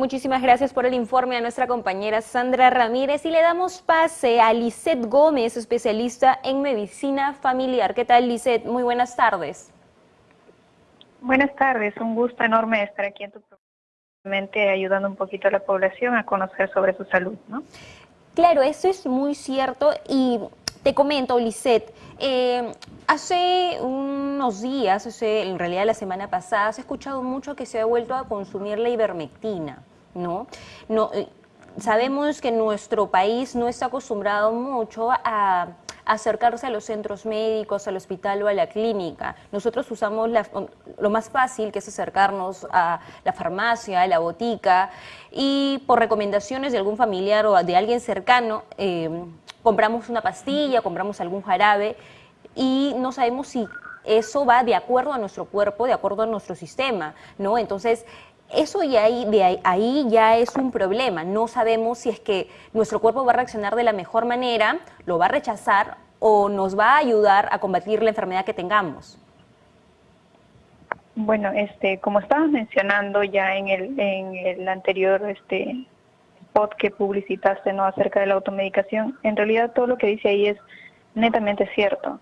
Muchísimas gracias por el informe a nuestra compañera Sandra Ramírez y le damos pase a Lisette Gómez, especialista en medicina familiar. ¿Qué tal, Lisette? Muy buenas tardes. Buenas tardes, un gusto enorme estar aquí en tu programa, ayudando un poquito a la población a conocer sobre su salud, ¿no? Claro, eso es muy cierto y te comento, Lisette, eh, hace unos días, en realidad la semana pasada, se ha escuchado mucho que se ha vuelto a consumir la ivermectina, ¿no? no eh, sabemos que nuestro país no está acostumbrado mucho a acercarse a los centros médicos, al hospital o a la clínica. Nosotros usamos lo más fácil, que es acercarnos a la farmacia, a la botica, y por recomendaciones de algún familiar o de alguien cercano, eh, compramos una pastilla, compramos algún jarabe y no sabemos si eso va de acuerdo a nuestro cuerpo, de acuerdo a nuestro sistema, ¿no? Entonces, eso ya ahí, de ahí, ya es un problema. No sabemos si es que nuestro cuerpo va a reaccionar de la mejor manera, lo va a rechazar o nos va a ayudar a combatir la enfermedad que tengamos. Bueno, este, como estabas mencionando ya en el, en el anterior este, spot que publicitaste no acerca de la automedicación, en realidad todo lo que dice ahí es netamente cierto.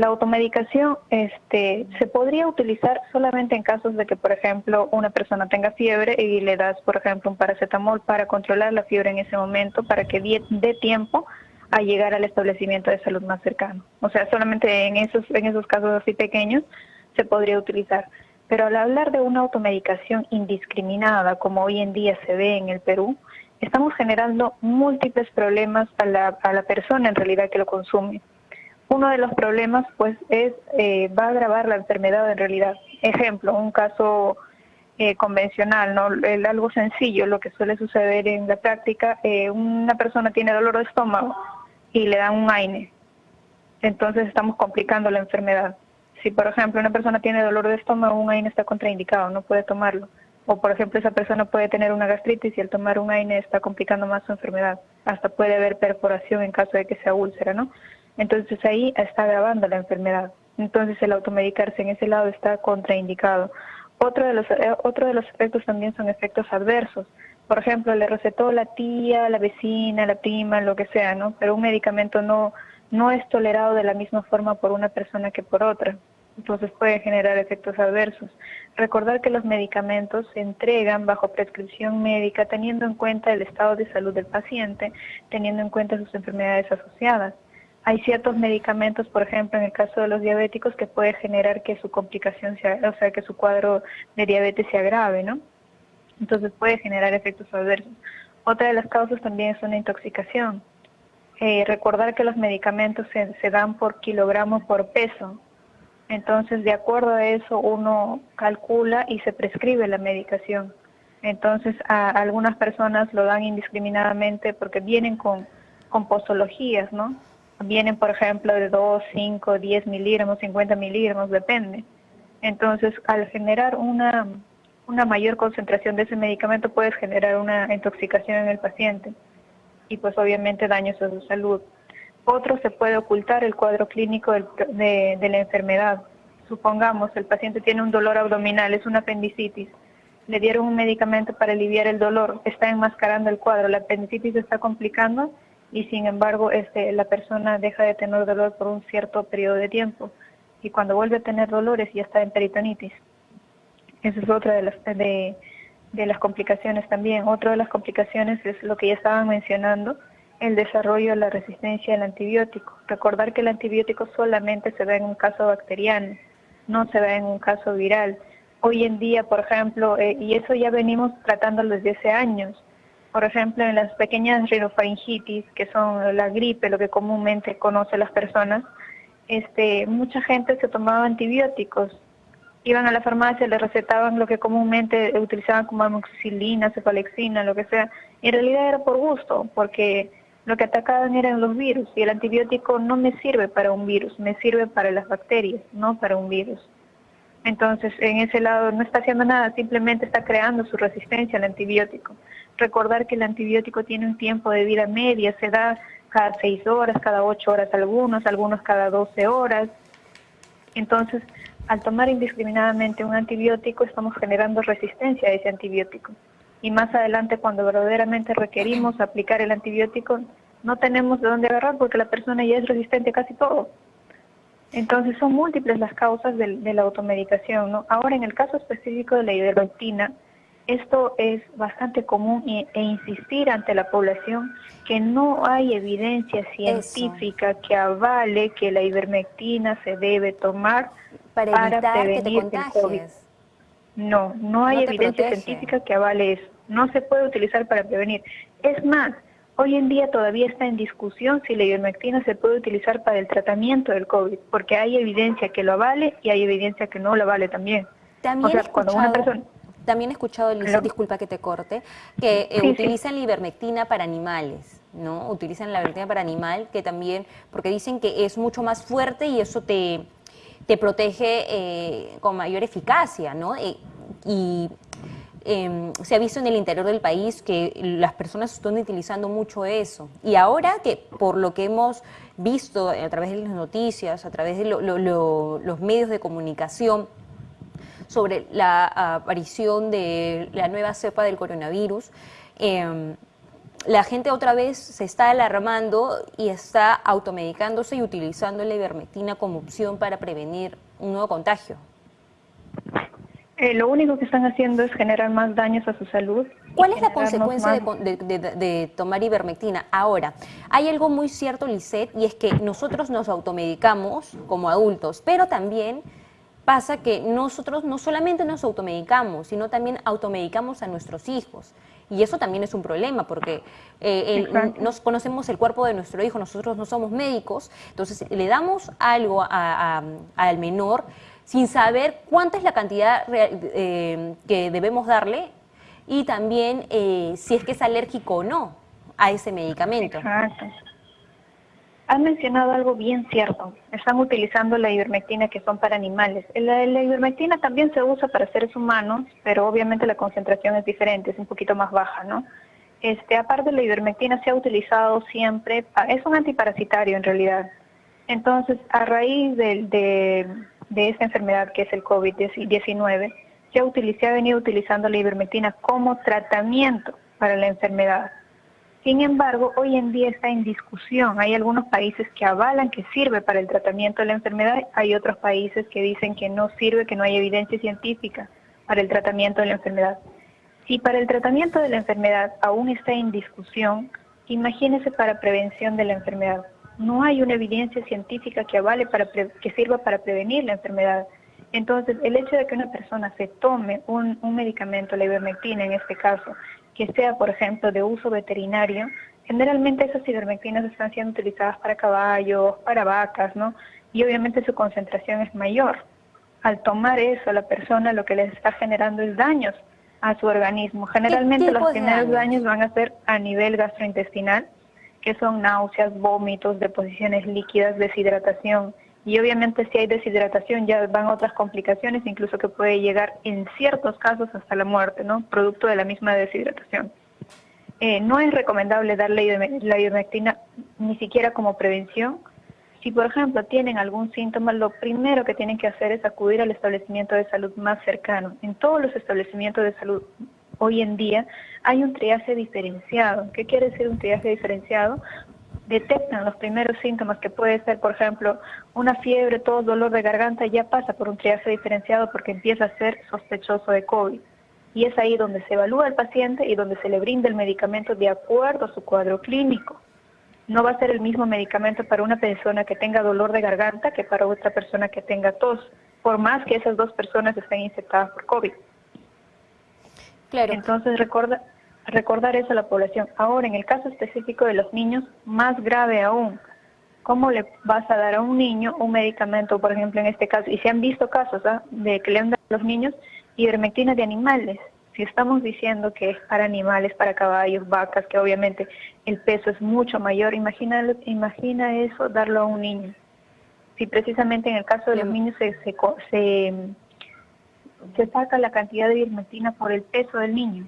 La automedicación este, se podría utilizar solamente en casos de que, por ejemplo, una persona tenga fiebre y le das, por ejemplo, un paracetamol para controlar la fiebre en ese momento, para que dé tiempo a llegar al establecimiento de salud más cercano. O sea, solamente en esos, en esos casos así pequeños se podría utilizar. Pero al hablar de una automedicación indiscriminada, como hoy en día se ve en el Perú, estamos generando múltiples problemas a la, a la persona en realidad que lo consume. Uno de los problemas pues es, eh, va a agravar la enfermedad en realidad. Ejemplo, un caso eh, convencional, ¿no? algo sencillo, lo que suele suceder en la práctica, eh, una persona tiene dolor de estómago y le dan un AINE. Entonces estamos complicando la enfermedad. Si por ejemplo una persona tiene dolor de estómago, un AINE está contraindicado, no puede tomarlo o por ejemplo esa persona puede tener una gastritis y al tomar un AINE está complicando más su enfermedad, hasta puede haber perforación en caso de que sea úlcera, ¿no? Entonces ahí está agravando la enfermedad. Entonces el automedicarse en ese lado está contraindicado. Otro de los eh, de los efectos también son efectos adversos. Por ejemplo, le recetó la tía, la vecina, la prima, lo que sea, ¿no? Pero un medicamento no no es tolerado de la misma forma por una persona que por otra entonces puede generar efectos adversos. Recordar que los medicamentos se entregan bajo prescripción médica teniendo en cuenta el estado de salud del paciente, teniendo en cuenta sus enfermedades asociadas. Hay ciertos medicamentos, por ejemplo, en el caso de los diabéticos, que puede generar que su complicación, sea, o sea, que su cuadro de diabetes se agrave, ¿no? Entonces puede generar efectos adversos. Otra de las causas también es una intoxicación. Eh, recordar que los medicamentos se, dan por kilogramo por peso, entonces, de acuerdo a eso, uno calcula y se prescribe la medicación. Entonces, algunas personas lo dan indiscriminadamente porque vienen con, con posologías, ¿no? Vienen, por ejemplo, de 2, 5, 10 miligramos, 50 miligramos, depende. Entonces, al generar una, una mayor concentración de ese medicamento, puedes generar una intoxicación en el paciente y pues obviamente daños a su salud. Otro se puede ocultar el cuadro clínico de, la enfermedad. Supongamos, el paciente tiene un dolor abdominal, es una apendicitis. Le dieron un medicamento para aliviar el dolor, está enmascarando el cuadro, la apendicitis está complicando y sin embargo este, la persona deja de tener dolor por un cierto periodo de tiempo y cuando vuelve a tener dolores ya está en peritonitis. Esa es otra de las, de, las complicaciones también. Otra de las complicaciones es lo que ya estaban mencionando, el desarrollo de la resistencia al antibiótico. Recordar que el antibiótico solamente se da en un caso bacteriano, no se da en un caso viral. Hoy en día, por ejemplo, eh, y eso ya venimos tratándolo desde hace años, por ejemplo, en las pequeñas rinofaringitis, que son la gripe, lo que comúnmente conocen las personas, este, mucha gente se tomaba antibióticos. Iban a la farmacia, le recetaban lo que comúnmente utilizaban como amoxicilina, cefalexina, lo que sea. En realidad era por gusto, porque lo que atacaban eran los virus y el antibiótico no me sirve para un virus, me sirve para las bacterias, no para un virus. Entonces, en ese lado no está haciendo nada, simplemente está creando su resistencia al antibiótico. Recordar que el antibiótico tiene un tiempo de vida media, se da cada seis horas, cada ocho horas algunos, algunos cada doce horas. Entonces, al tomar indiscriminadamente un antibiótico, estamos generando resistencia a ese antibiótico. y más adelante cuando verdaderamente requerimos aplicar el antibiótico, no tenemos de dónde agarrar porque la persona ya es resistente a casi todo. Entonces son múltiples las causas de, la automedicación. ¿no? Ahora, en el caso específico de la ivermectina, esto es bastante común e, insistir ante la población que no hay evidencia científica que avale que la ivermectina se debe tomar para, prevenir el COVID. No, no hay evidencia científica que avale eso. No se puede utilizar para prevenir. Es más, Hoy en día todavía está en discusión si la ivermectina se puede utilizar para el tratamiento del COVID, porque hay evidencia que lo avale y hay evidencia que no lo avale también. También he escuchado, También he escuchado, Lisa, disculpa que te corte, que eh, utilizan la ivermectina para animales, ¿no? Utilizan la ivermectina para animal, que también, porque dicen que es mucho más fuerte y eso te, te protege eh, con mayor eficacia, ¿no? Eh, y Em, se ha visto en el interior del país que las personas están utilizando mucho eso. Y ahora que por lo que hemos visto a través de las noticias, a través de los medios de comunicación, sobre la aparición de la nueva cepa del coronavirus, em, la gente otra vez se está alarmando y está automedicándose y utilizando la ivermectina como opción para prevenir un nuevo contagio. Eh, lo único que están haciendo es generar más daños a su salud. ¿Cuál es la consecuencia de, tomar ivermectina? Ahora, hay algo muy cierto, Lisette, y es que nosotros nos automedicamos como adultos, pero también pasa que nosotros no solamente nos automedicamos, sino también automedicamos a nuestros hijos. Y eso también es un problema porque eh, nos conocemos el cuerpo de nuestro hijo, nosotros no somos médicos, entonces le damos algo al menor sin saber cuánta es la cantidad eh, que debemos darle y también eh, si es que es alérgico o no a ese medicamento. Exacto. Has mencionado algo bien cierto. Están utilizando la ivermectina que son para animales. La, la, ivermectina también se usa para seres humanos, pero obviamente la concentración es diferente, es un poquito más baja, ¿no? Este, aparte la ivermectina se ha utilizado siempre, es un antiparasitario en realidad. Entonces, a raíz del, de, de esta enfermedad que es el COVID-19, se ha, venido utilizando la ivermectina como tratamiento para la enfermedad. Sin embargo, hoy en día está en discusión. Hay algunos países que avalan que sirve para el tratamiento de la enfermedad, hay otros países que dicen que no sirve, que no hay evidencia científica para el tratamiento de la enfermedad. Si para el tratamiento de la enfermedad aún está en discusión, imagínese para prevención de la enfermedad no hay una evidencia científica que avale para que sirva para prevenir la enfermedad. Entonces, el hecho de que una persona se tome un, medicamento, la ivermectina en este caso, que sea, por ejemplo, de uso veterinario, generalmente esas ivermectinas están siendo utilizadas para caballos, para vacas, ¿no? Y obviamente su concentración es mayor. Al tomar eso, la persona lo que les está generando es daños a su organismo. Generalmente los primeros daños van a ser a nivel gastrointestinal, que son náuseas, vómitos, deposiciones líquidas, deshidratación. Y obviamente si hay deshidratación ya van otras complicaciones, incluso que puede llegar en ciertos casos hasta la muerte, ¿no? Producto de la misma deshidratación. Eh, no es recomendable darle la ivermectina ni siquiera como prevención. Si, por ejemplo, tienen algún síntoma, lo primero que tienen que hacer es acudir al establecimiento de salud más cercano. En todos los establecimientos de salud hoy en día hay un triaje diferenciado. ¿Qué quiere decir un triaje diferenciado? Detectan los primeros síntomas que puede ser, por ejemplo, una fiebre, todo dolor de garganta, ya pasa por un triaje diferenciado porque empieza a ser sospechoso de COVID. Y es ahí donde se evalúa al paciente y donde se le brinda el medicamento de acuerdo a su cuadro clínico. No va a ser el mismo medicamento para una persona que tenga dolor de garganta que para otra persona que tenga tos, por más que esas dos personas estén infectadas por COVID. Entonces, recorda, recordar eso a la población. Ahora, en el caso específico de los niños, más grave aún. ¿Cómo le vas a dar a un niño un medicamento, por ejemplo, en este caso? Y se han visto casos ¿ah? de que le han dado a los niños ivermectina de animales. Si estamos diciendo que es para animales, para caballos, vacas, que obviamente el peso es mucho mayor, imagina, imagina eso darlo a un niño. Si precisamente en el caso de los niños se, se, se se saca la cantidad de ivermectina por el peso del niño.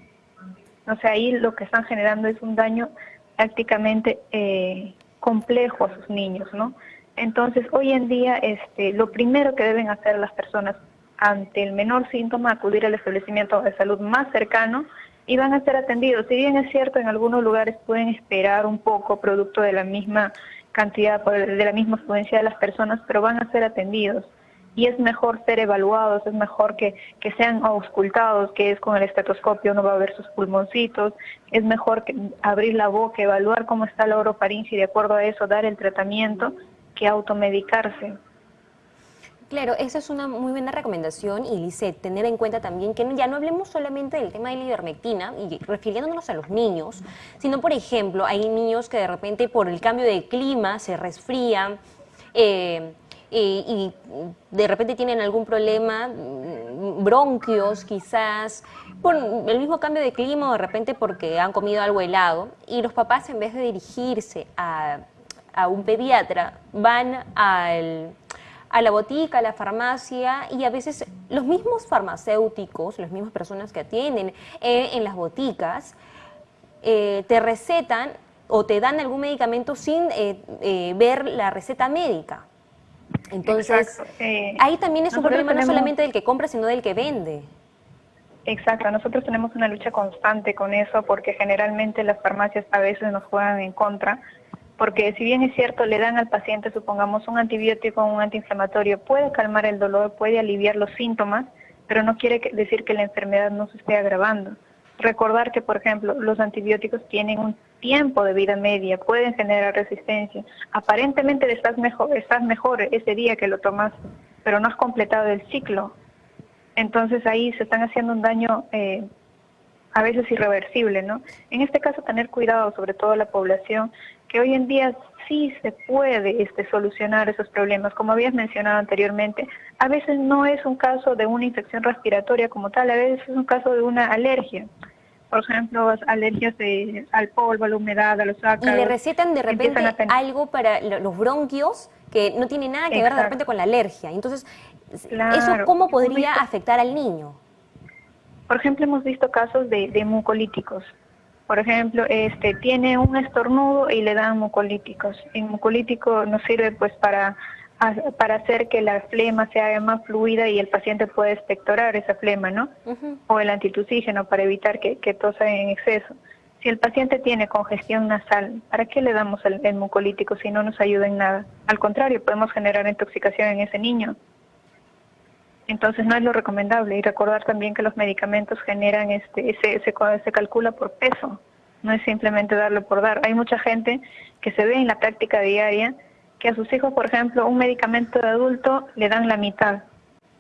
O sea, ahí lo que están generando es un daño prácticamente eh, complejo a sus niños, ¿no? Entonces, hoy en día, este, lo primero que deben hacer las personas ante el menor síntoma, acudir al establecimiento de salud más cercano y van a ser atendidos. Si bien es cierto, en algunos lugares pueden esperar un poco producto de la misma cantidad, de la misma afluencia de las personas, pero van a ser atendidos. Y es mejor ser evaluados, es mejor que, que sean auscultados, que es con el estetoscopio, uno va a ver sus pulmoncitos, es mejor que abrir la boca, evaluar cómo está la orofaringe y de acuerdo a eso dar el tratamiento que automedicarse. Claro, esa es una muy buena recomendación y Lisette, tener en cuenta también que ya no hablemos solamente del tema de la ivermectina y refiriéndonos a los niños, sino por ejemplo, hay niños que de repente por el cambio de clima se resfrían eh, y de repente tienen algún problema, mm, bronquios quizás, por el mismo cambio de clima o de repente porque han comido algo helado y los papás en vez de dirigirse a, a un pediatra van al a la botica, a la farmacia y a veces los mismos farmacéuticos, las mismas personas que atienden eh, en las boticas, eh, te recetan o te dan algún medicamento sin eh, ver la receta médica. Entonces, ahí también es un problema no solamente del que compra, sino del que vende. Exacto, nosotros tenemos una lucha constante con eso porque generalmente las farmacias a veces nos juegan en contra porque si bien es cierto, le dan al paciente, supongamos, un antibiótico o un antiinflamatorio, puede calmar el dolor, puede aliviar los síntomas, pero no quiere decir que la enfermedad no se esté agravando. Recordar que, por ejemplo, los antibióticos tienen un tiempo de vida media, pueden generar resistencia. Aparentemente estás mejor, estás mejor ese día que lo tomas, pero no has completado el ciclo. Entonces ahí se están haciendo un daño eh, a veces irreversible, ¿no? En este caso tener cuidado, sobre todo la población, que hoy en día sí se puede este, solucionar esos problemas. Como habías mencionado anteriormente, a veces no es un caso de una infección respiratoria como tal, a veces es un caso de una alergia. Por ejemplo, alergias al polvo, a la humedad, a los ácaros. Y le recetan de repente algo para los bronquios que no tiene nada que ver de repente con la alergia. Entonces, ¿eso cómo podría afectar al niño? Por ejemplo, hemos visto casos de, de mucolíticos por ejemplo, este tiene un estornudo y le dan mucolíticos. El mucolítico nos sirve pues para para hacer que la flema sea más fluida y el paciente pueda expectorar esa flema, ¿no? O el antitusígeno para evitar que, que tosa en exceso. Si el paciente tiene congestión nasal, ¿para qué le damos el, el, mucolítico si no nos ayuda en nada? Al contrario, podemos generar intoxicación en ese niño. Entonces no es lo recomendable y recordar también que los medicamentos generan, este, ese, se, se calcula por peso, no es simplemente darlo por dar. Hay mucha gente que se ve en la práctica diaria que a sus hijos, por ejemplo, un medicamento de adulto le dan la mitad.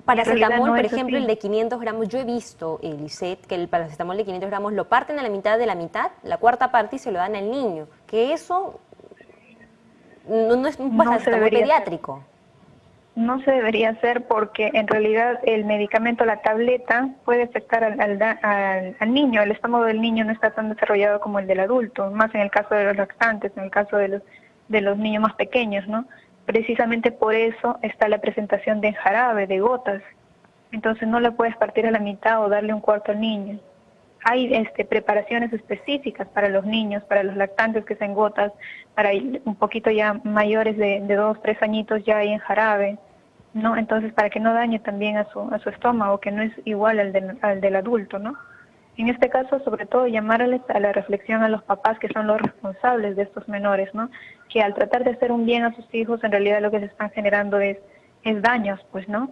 Paracetamol, por ejemplo, el de 500 gramos, yo he visto, Elisette, que el paracetamol de 500 gramos lo parten a la mitad de la mitad, la cuarta parte y se lo dan al niño, que eso no, es un paracetamol pediátrico. No se debería hacer porque en realidad el medicamento, la tableta, puede afectar al, al, niño. El estómago del niño no está tan desarrollado como el del adulto, más en el caso de los lactantes, en el caso de los, de los niños más pequeños, ¿no? Precisamente por eso está la presentación de jarabe, de gotas. Entonces no le puedes partir a la mitad o darle un cuarto al niño. Hay este, preparaciones específicas para los niños, para los lactantes que sean gotas, para un poquito ya mayores de, dos, tres añitos ya hay en jarabe, ¿no? Entonces, para que no dañe también a su, a su estómago, que no es igual al al del adulto, ¿no? En este caso, sobre todo, llamarles a la reflexión a los papás que son los responsables de estos menores, ¿no? Que al tratar de hacer un bien a sus hijos, en realidad lo que se están generando es, es daños, pues, ¿no?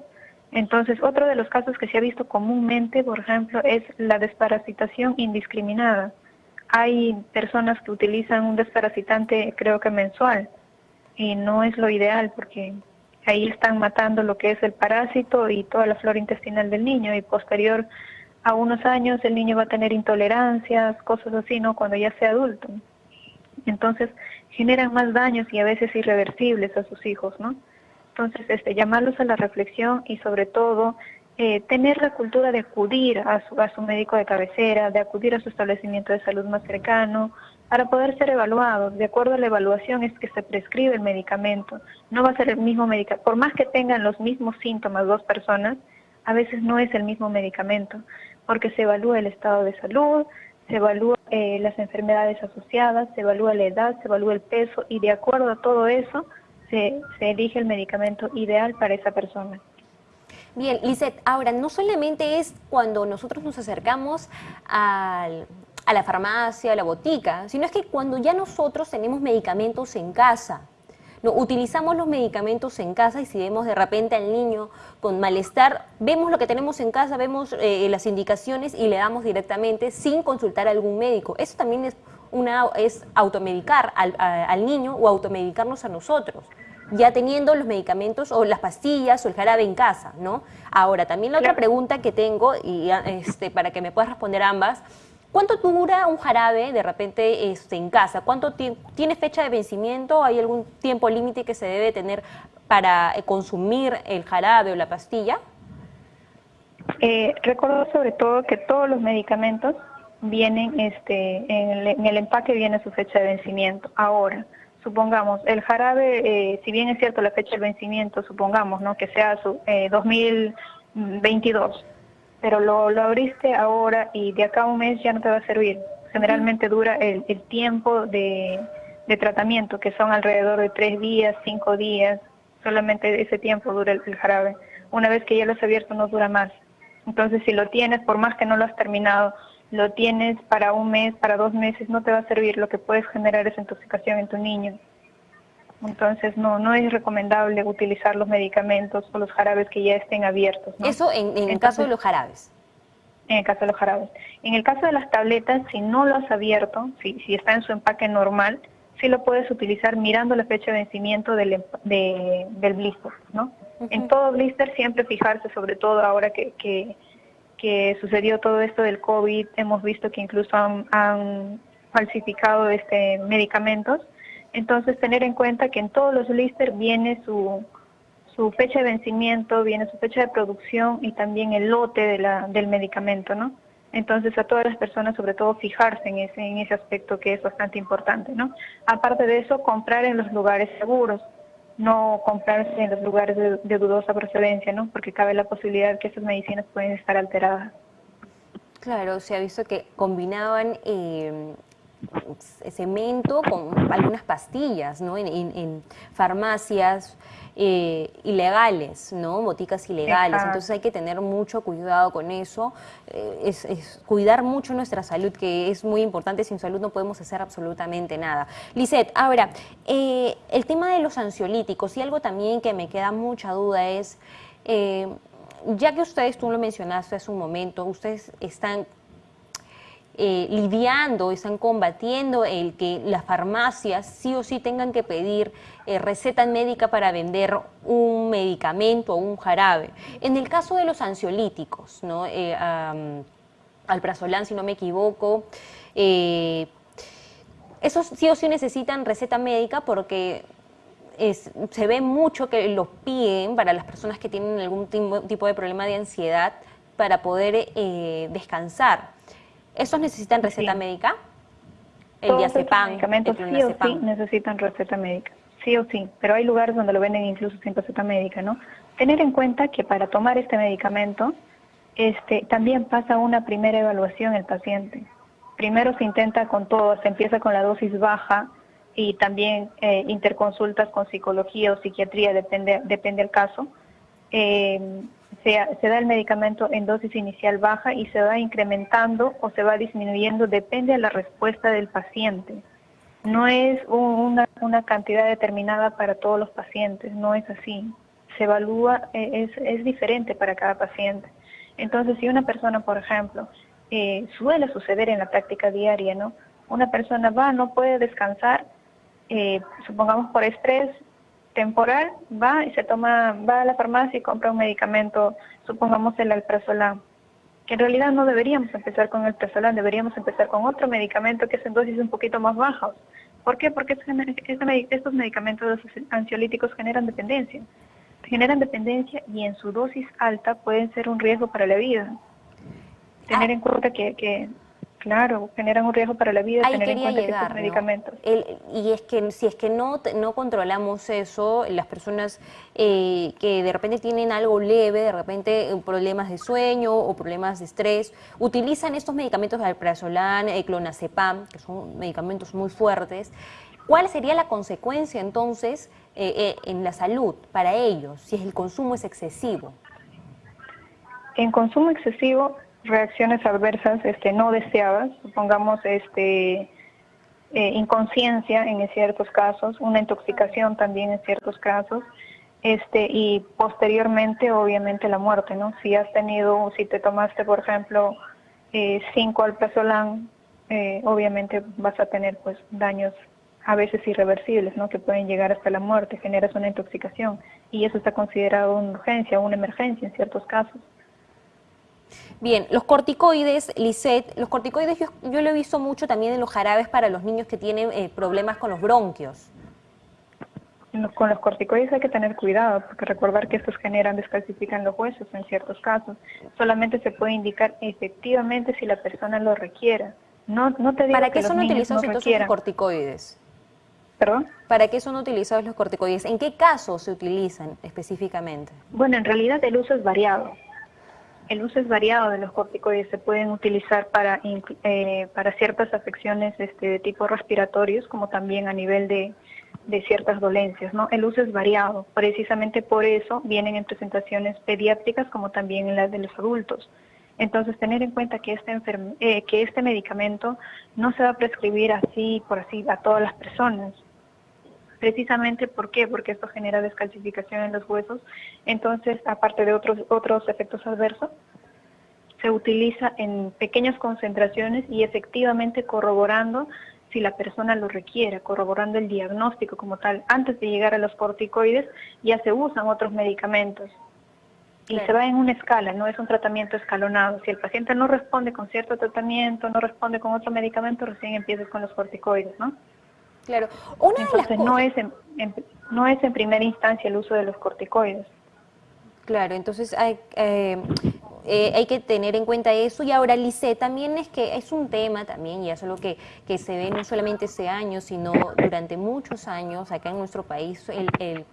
Entonces, otro de los casos que se ha visto comúnmente, por ejemplo, es la desparasitación indiscriminada. Hay personas que utilizan un desparasitante, creo que mensual, y no es lo ideal porque ahí están matando lo que es el parásito y toda la flora intestinal del niño y posterior a unos años el niño va a tener intolerancias, cosas así, ¿no? Cuando ya sea adulto. Entonces, generan más daños y a veces irreversibles a sus hijos, ¿no? Entonces, este, llamarlos a la reflexión y sobre todo eh, tener la cultura de acudir a su, a su médico de cabecera, de acudir a su establecimiento de salud más cercano, para poder ser evaluados. De acuerdo a la evaluación es que se prescribe el medicamento. No va a ser el mismo medicamento. Por más que tengan los mismos síntomas dos personas, a veces no es el mismo medicamento, porque se evalúa el estado de salud, se evalúa eh, las enfermedades asociadas, se evalúa la edad, se evalúa el peso y de acuerdo a todo eso se, elige el medicamento ideal para esa persona. Bien, Lizeth, ahora no solamente es cuando nosotros nos acercamos al, a la farmacia, a la botica, sino es que cuando ya nosotros tenemos medicamentos en casa, no, utilizamos los medicamentos en casa y si vemos de repente al niño con malestar, vemos lo que tenemos en casa, vemos eh, las indicaciones y le damos directamente sin consultar a algún médico. Eso también es, una, es automedicar al, al niño o automedicarnos a nosotros ya teniendo los medicamentos o las pastillas o el jarabe en casa, ¿no? Ahora, también la otra pregunta que tengo, y este, para que me puedas responder ambas, ¿Cuánto dura un jarabe de repente este, en casa? ¿Cuánto tiene fecha de vencimiento? ¿Hay algún tiempo límite que se debe tener para eh, consumir el jarabe o la pastilla? Eh, recuerdo sobre todo que todos los medicamentos vienen, este, en el, empaque viene su fecha de vencimiento. Ahora, supongamos, el jarabe, eh, si bien es cierto la fecha de vencimiento, supongamos, ¿no? Que sea su 2022 pero lo, lo abriste ahora y de acá a un mes ya no te va a servir. Generalmente dura el, el tiempo de, de, tratamiento, que son alrededor de tres días, cinco días, solamente ese tiempo dura el, jarabe. Una vez que ya lo has abierto no dura más. Entonces si lo tienes, por más que no lo has terminado, lo tienes para un mes, para dos meses, no te va a servir. Lo que puedes generar es intoxicación en tu niño. Entonces no no es recomendable utilizar los medicamentos o los jarabes que ya estén abiertos. Eso en, el caso de los jarabes. En el caso de los jarabes. En el caso de las tabletas, si no lo has abierto, si, si está en su empaque normal, sí lo puedes utilizar mirando la fecha de vencimiento del, del blister, ¿no? En todo blister siempre fijarse, sobre todo ahora que, que, que, sucedió todo esto del COVID, hemos visto que incluso han, han falsificado este medicamentos, entonces, tener en cuenta que en todos los blister viene su, su fecha de vencimiento, viene su fecha de producción y también el lote de la, del medicamento, ¿no? Entonces, a todas las personas, sobre todo, fijarse en ese, aspecto que es bastante importante, ¿no? Aparte de eso, comprar en los lugares seguros, no comprarse en los lugares de, dudosa procedencia, ¿no? Porque cabe la posibilidad que esas medicinas pueden estar alteradas. Claro, se ha visto que combinaban eh, cemento con algunas pastillas, ¿no? En, farmacias eh, ilegales, ¿no? Boticas ilegales. Entonces hay que tener mucho cuidado con eso. Eh, es, cuidar mucho nuestra salud, que es muy importante. Sin salud no podemos hacer absolutamente nada. Lisette, ahora, eh, el tema de los ansiolíticos y algo también que me queda mucha duda es, ya que ustedes, tú lo mencionaste hace un momento, ustedes están eh, lidiando, están combatiendo el que las farmacias sí o sí tengan que pedir eh, receta médica para vender un medicamento o un jarabe. En el caso de los ansiolíticos, ¿no? Eh, si no me equivoco, esos sí o sí necesitan receta médica porque se ve mucho que los piden para las personas que tienen algún tipo de problema de ansiedad para poder descansar. ¿Esos necesitan receta médica? El diazepam, medicamentos sí o sí necesitan receta médica, sí o sí, pero hay lugares donde lo venden incluso sin receta médica, ¿no? Tener en cuenta que para tomar este medicamento este, también pasa una primera evaluación el paciente. Primero se intenta con todo, se empieza con la dosis baja y también eh, interconsultas con psicología o psiquiatría, depende, depende del caso. Eh, se, da el medicamento en dosis inicial baja y se va incrementando o se va disminuyendo, depende de la respuesta del paciente. No es una, una cantidad determinada para todos los pacientes, no es así. Se evalúa, eh, es, es diferente para cada paciente. Entonces, si una persona, por ejemplo, eh, suele suceder en la práctica diaria, ¿no? Una persona va, no puede descansar, eh, supongamos por estrés, temporal, va y se toma, va a la farmacia y compra un medicamento, supongamos el alprazolam, que en realidad no deberíamos empezar con el alprazolam, deberíamos empezar con otro medicamento que es en dosis un poquito más bajas. ¿Por qué? Porque estos medicamentos ansiolíticos generan dependencia. Generan dependencia y en su dosis alta pueden ser un riesgo para la vida. Tener ah. en cuenta que, que Claro, generan un riesgo para la vida tener en cuenta llegar, medicamentos. y es que si es que no, no controlamos eso, las personas eh, que de repente tienen algo leve, de repente eh, problemas de sueño o problemas de estrés, utilizan estos medicamentos de alprazolam, el clonazepam, que son medicamentos muy fuertes. ¿Cuál sería la consecuencia entonces eh, en la salud para ellos si el consumo es excesivo? en consumo excesivo, reacciones adversas este, no deseadas, supongamos este, eh, inconsciencia en ciertos casos, una intoxicación también en ciertos casos, este, y posteriormente obviamente la muerte, ¿no? Si has tenido, si te tomaste por ejemplo eh, cinco alprazolam, eh, obviamente vas a tener pues daños a veces irreversibles, ¿no? Que pueden llegar hasta la muerte, generas una intoxicación y eso está considerado una urgencia, una emergencia en ciertos casos. Bien, los corticoides, Lisette, los corticoides yo, lo he visto mucho también en los jarabes para los niños que tienen eh, problemas con los bronquios. Con los corticoides hay que tener cuidado, porque recordar que estos generan, descalcifican los huesos en ciertos casos. Solamente se puede indicar efectivamente si la persona lo requiera. No, no te digo ¿Para qué son utilizados entonces los corticoides? ¿Perdón? ¿Para qué son utilizados los corticoides? ¿En qué casos se utilizan específicamente? Bueno, en realidad el uso es variado. El uso es variado de los corticoides. Se pueden utilizar para, eh, para ciertas afecciones este, de tipo respiratorios, como también a nivel de, de ciertas dolencias. ¿no? El uso es variado. Precisamente por eso vienen en presentaciones pediátricas como también en las de los adultos. Entonces, tener en cuenta que este, eh, que este medicamento no se va a prescribir así, por así, a todas las personas. Precisamente, ¿por qué? Porque esto genera descalcificación en los huesos. Entonces, aparte de otros, otros efectos adversos, se utiliza en pequeñas concentraciones y efectivamente corroborando si la persona lo requiere, corroborando el diagnóstico como tal. Antes de llegar a los corticoides ya se usan otros medicamentos y se va en una escala, no es un tratamiento escalonado. Si el paciente no responde con cierto tratamiento, no responde con otro medicamento, recién empiezas con los corticoides, ¿no? Claro. Una Entonces, no, es en, no es en primera instancia el uso de los corticoides. Claro, entonces hay, eh, eh, hay que tener en cuenta eso. Y ahora, Lice, también es que es un tema también, y eso es lo que, que se ve no solamente ese año, sino durante muchos años acá en nuestro país, el, el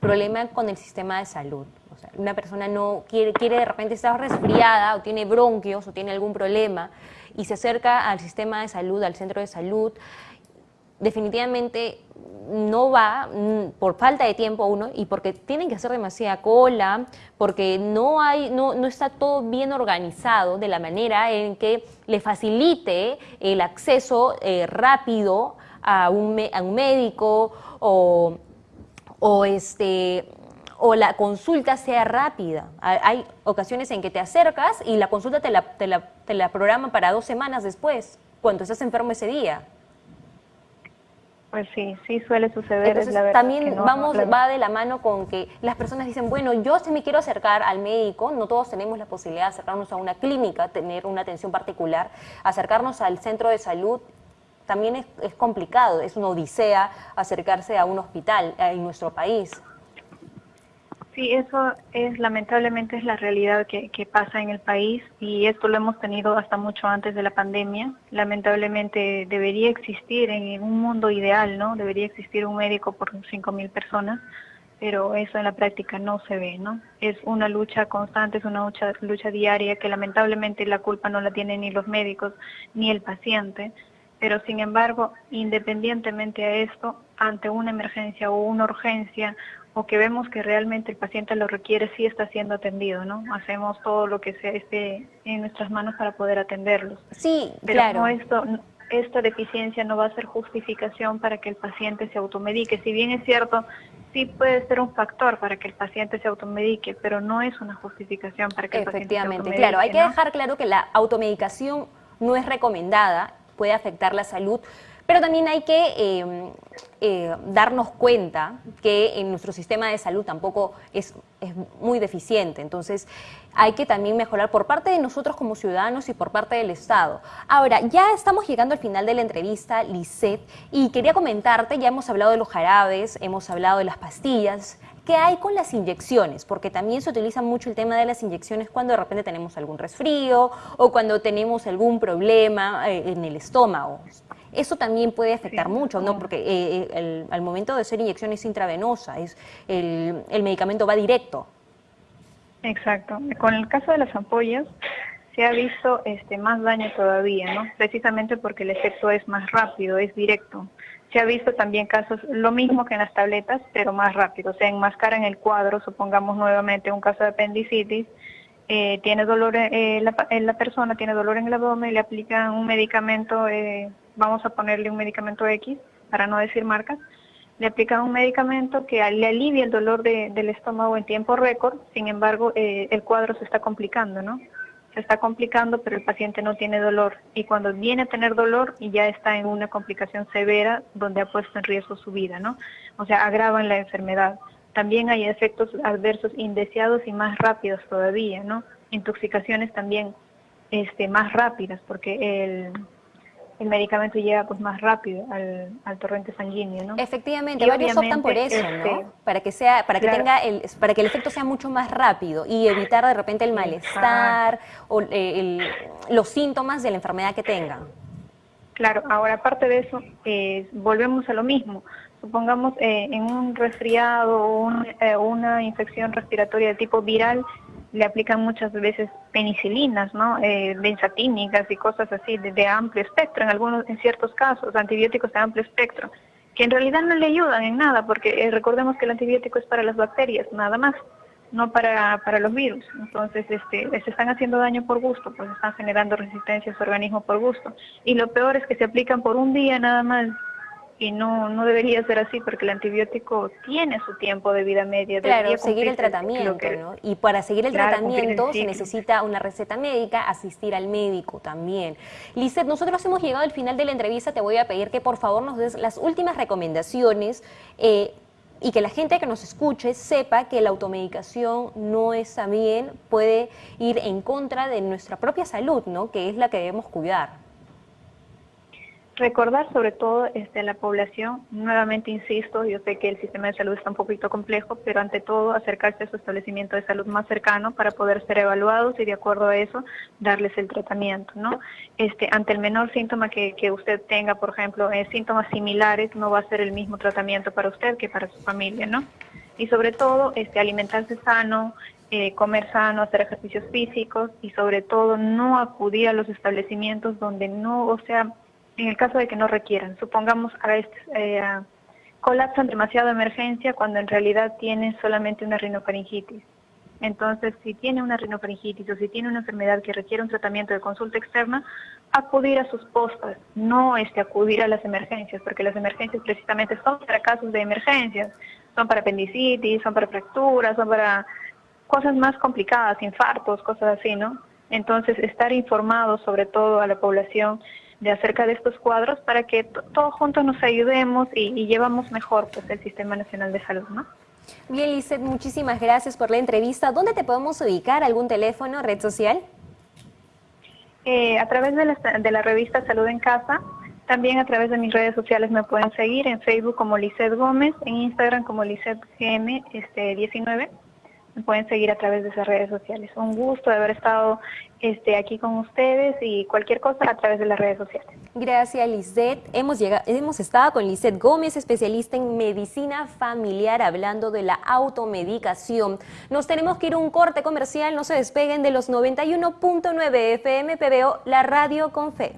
problema con el sistema de salud. O sea, una persona no quiere, quiere de repente estar resfriada o tiene bronquios o tiene algún problema y se acerca al sistema de salud, al centro de salud, definitivamente no va mm, por falta de tiempo uno y porque tienen que hacer demasiada cola, porque no hay, no, no está todo bien organizado de la manera en que le facilite el acceso eh, rápido a un, a un médico o o este o la consulta sea rápida. Hay ocasiones en que te acercas y la consulta te la, te la, te la programan para dos semanas después, cuando estás enfermo ese día. Pues sí, sí suele suceder. Entonces, también vamos, va de la mano con que las personas dicen, bueno, yo si me quiero acercar al médico, no todos tenemos la posibilidad de acercarnos a una clínica, tener una atención particular, acercarnos al centro de salud también es, complicado, es una odisea acercarse a un hospital en nuestro país. Sí, eso es lamentablemente es la realidad que, pasa en el país y esto lo hemos tenido hasta mucho antes de la pandemia. Lamentablemente debería existir en un mundo ideal, ¿no? Debería existir un médico por 5.000 personas, pero eso en la práctica no se ve, ¿no? Es una lucha constante, es una lucha, lucha diaria que lamentablemente la culpa no la tienen ni los médicos ni el paciente pero sin embargo, independientemente a esto, ante una emergencia o una urgencia o que vemos que realmente el paciente lo requiere, sí está siendo atendido, ¿no? Hacemos todo lo que sea esté en nuestras manos para poder atenderlos. Sí, pero claro. No esto, esta deficiencia no va a ser justificación para que el paciente se automedique. Si bien es cierto, sí puede ser un factor para que el paciente se automedique, pero no es una justificación para que el paciente se automedique. claro. Hay que dejar claro que la automedicación no es recomendada puede afectar la salud, pero también hay que em, eh, darnos cuenta que en nuestro sistema de salud tampoco es, es, muy deficiente. Entonces, hay que también mejorar por parte de nosotros como ciudadanos y por parte del Estado. Ahora, ya estamos llegando al final de la entrevista, Lisette, y quería comentarte, ya hemos hablado de los jarabes, hemos hablado de las pastillas, ¿Qué hay con las inyecciones? Porque también se utiliza mucho el tema de las inyecciones cuando de repente tenemos algún resfrío o cuando tenemos algún problema eh, en el estómago. Eso también puede afectar mucho, ¿no? Porque eh, eh, al momento de hacer inyecciones intravenosa, es el, el medicamento va directo. Exacto. Con el caso de las ampollas, se ha visto este, más daño todavía, ¿no? Precisamente porque el efecto es más rápido, es directo. Se ha visto también casos, lo mismo que en las tabletas, pero más rápido. Se enmascara en el cuadro, supongamos nuevamente un caso de apendicitis, eh, tiene dolor, eh, la, eh, la, persona tiene dolor en el abdomen, le aplican un medicamento, eh, vamos a ponerle un medicamento X, para no decir marcas, le aplican un medicamento que le alivia el dolor de, del estómago en tiempo récord, sin embargo eh, el cuadro se está complicando, ¿no? Se está complicando, pero el paciente no tiene dolor y cuando viene a tener dolor ya está en una complicación severa donde ha puesto en riesgo su vida, ¿no? O sea, agravan la enfermedad. También hay efectos adversos indeseados y más rápidos todavía, ¿no? Intoxicaciones también este, más rápidas, porque el, el medicamento llega pues más rápido al, al torrente sanguíneo, ¿no? Efectivamente, y varios optan por eso, este, ¿no? Para que sea, para que claro. tenga el, para que el efecto sea mucho más rápido y evitar de repente el malestar o eh, el, los síntomas de la enfermedad que tengan. Claro, ahora aparte de eso, eh, volvemos a lo mismo. Supongamos eh, en un resfriado o un, eh, una infección respiratoria de tipo viral, le aplican muchas veces penicilinas, ¿no? Eh, benzatínicas y cosas así de, de, amplio espectro, en algunos, en ciertos casos, antibióticos de amplio espectro, que en realidad no le ayudan en nada, porque eh, recordemos que el antibiótico es para las bacterias, nada más, no para, para los virus. Entonces, este, se están haciendo daño por gusto, pues están generando resistencia a su organismo por gusto. Y lo peor es que se aplican por un día nada más y no, no debería ser así porque el antibiótico tiene su tiempo de vida media. Claro, seguir el tratamiento, que, ¿no? Y para seguir el claro, tratamiento se necesita una receta médica, asistir al médico también. Lizeth, nosotros hemos llegado al final de la entrevista, te voy a pedir que por favor nos des las últimas recomendaciones eh, y que la gente que nos escuche sepa que la automedicación no está bien, puede ir en contra de nuestra propia salud, ¿no? Que es la que debemos cuidar. Recordar sobre todo este, a la población, nuevamente insisto, yo sé que el sistema de salud está un poquito complejo, pero ante todo acercarse a su establecimiento de salud más cercano para poder ser evaluados y de acuerdo a eso darles el tratamiento, ¿no? Este, ante el menor síntoma que, usted tenga, por ejemplo, eh, síntomas similares, no va a ser el mismo tratamiento para usted que para su familia, ¿no? Y sobre todo, este, alimentarse sano, eh, comer sano, hacer ejercicios físicos y sobre todo no acudir a los establecimientos donde no, o sea, en el caso de que no requieran. Supongamos a este, colapsan demasiado emergencia cuando en realidad tienen solamente una rinofaringitis. Entonces, si tiene una rinofaringitis o si tiene una enfermedad que requiere un tratamiento de consulta externa, acudir a sus postas, no este, acudir a las emergencias, porque las emergencias precisamente son para casos de emergencias, son para apendicitis, son para fracturas, son para cosas más complicadas, infartos, cosas así, ¿no? Entonces, estar informados sobre todo a la población de acerca de estos cuadros para que todos juntos nos ayudemos y, y, llevamos mejor pues el Sistema Nacional de Salud, ¿no? Bien, Lizeth, muchísimas gracias por la entrevista. ¿Dónde te podemos ubicar? ¿Algún teléfono, red social? Eh, a través de la, de la revista Salud en Casa, también a través de mis redes sociales me pueden seguir en Facebook como Lizeth Gómez, en Instagram como Lizeth GM este, 19 me pueden seguir a través de esas redes sociales. Un gusto de haber estado este, aquí con ustedes y cualquier cosa a través de las redes sociales. Gracias, Lisette. Hemos, llegado, hemos estado con Lisette Gómez, especialista en medicina familiar, hablando de la automedicación. Nos tenemos que ir a un corte comercial, no se despeguen de los 91.9 FM PBO, la radio con fe.